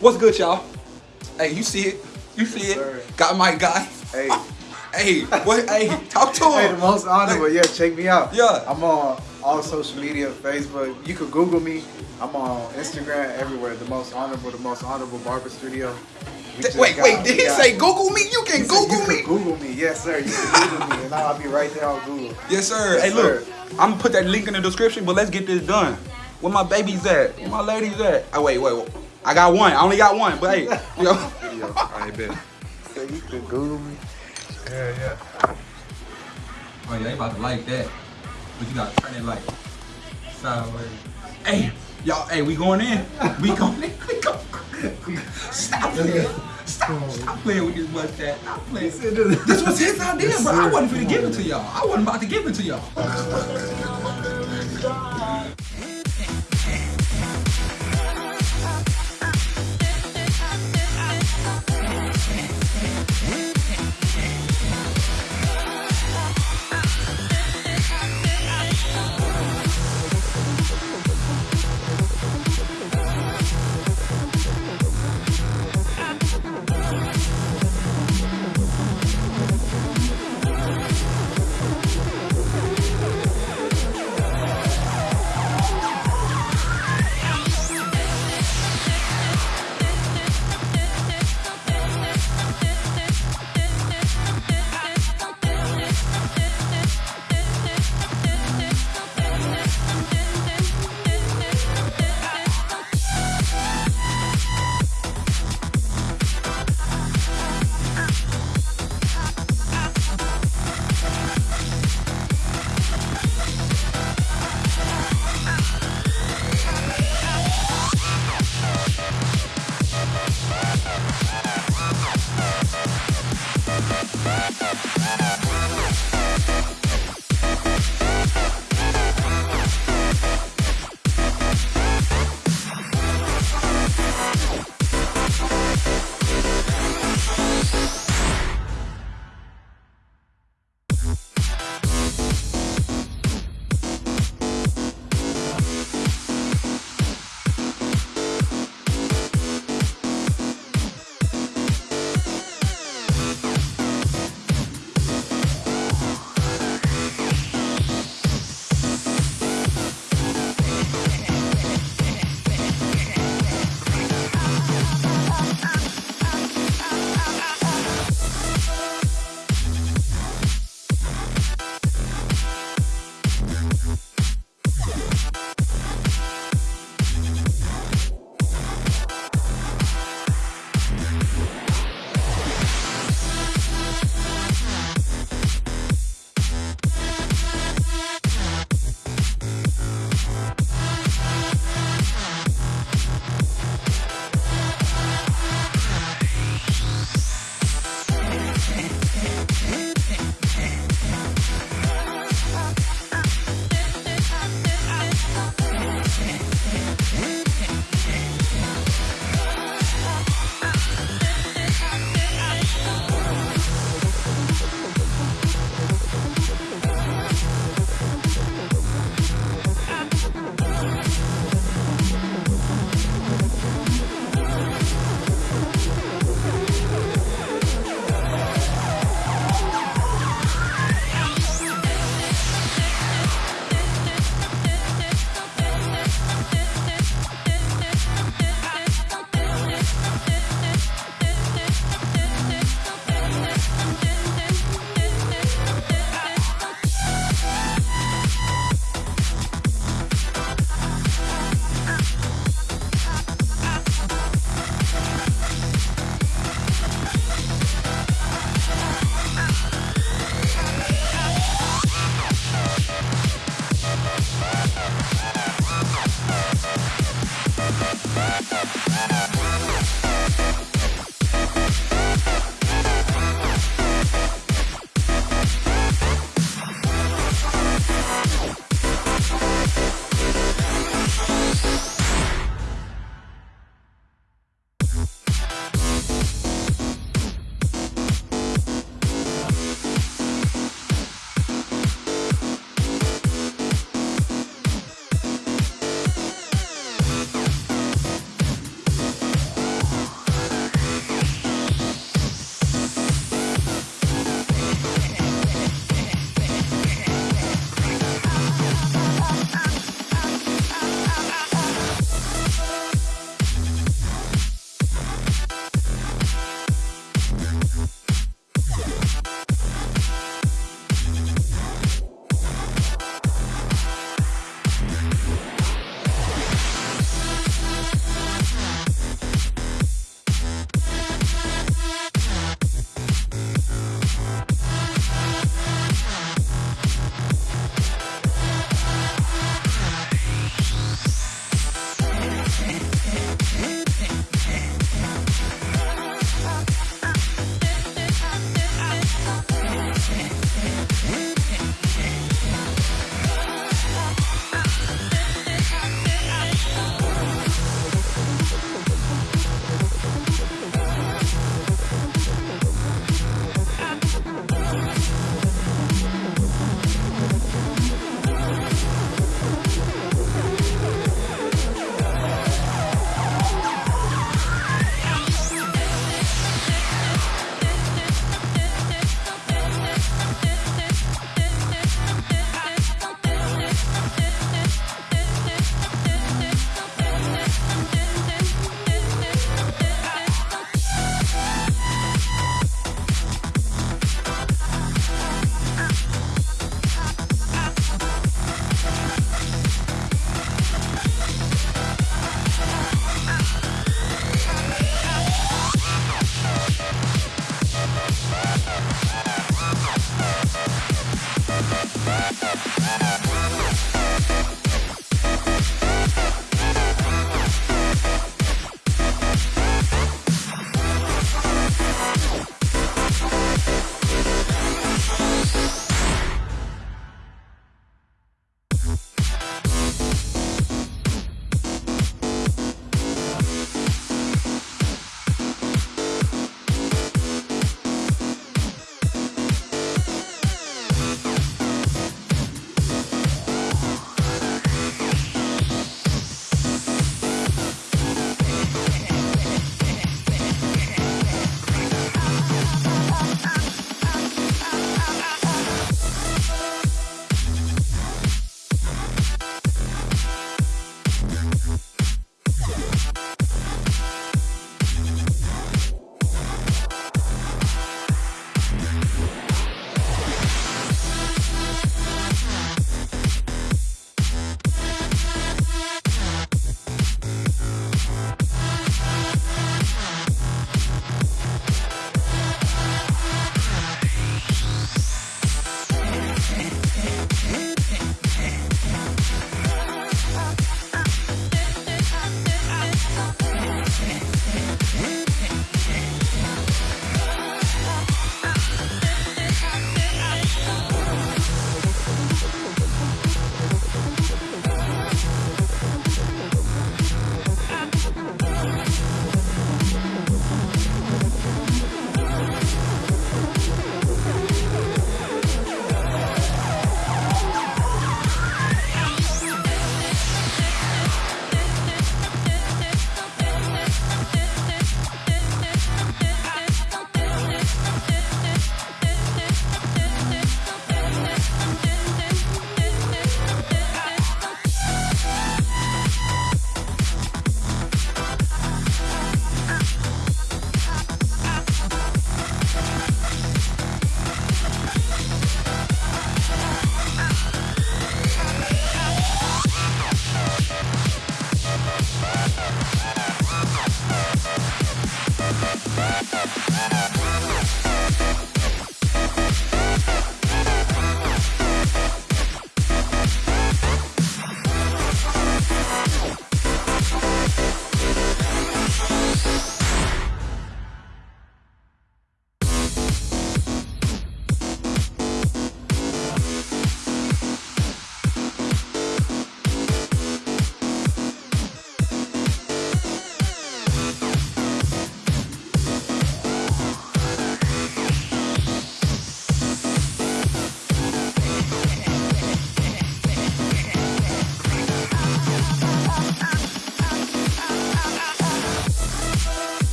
What's good, y'all? Hey, you see it? You see Sir. it? Got my guy. Hey, Hey, what? hey, talk to hey, the most honorable. Yeah, check me out. Yeah. I'm on all social media, Facebook. You could Google me. I'm on Instagram, everywhere. The most honorable, the most honorable barber studio. Wait, got- wait. Did he say Google me? You can said Google you me. could Google me, yes, sir. You can Google me, and I'll be right there on Google. Yes, sir. Yes, hey, look. I'm gonna put that link in the description, but let's get this done. Where my babies at? Where my ladies at? Oh, wait, wait, wait. I got one. I only got one, but hey, yo. Video. I bet. So you could Google me. Yeah, yeah. Oh yeah, they about to like that. But you gotta turn it like sideways. Hey, y'all, hey, we going in. We going in. We go. Stop playing. Stop, stop playing with this mustache. Stop playing. This was his idea, but I wasn't gonna give it to y'all. I wasn't about to give it to y'all.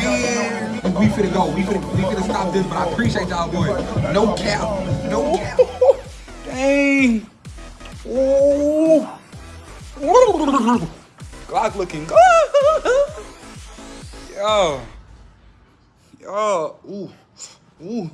playing. We finna go. We finna, we finna stop this, but I appreciate y'all, boy. No cap. No cap. Dang. Ooh. Glock looking good. Yo. Yo. Ooh. Ooh.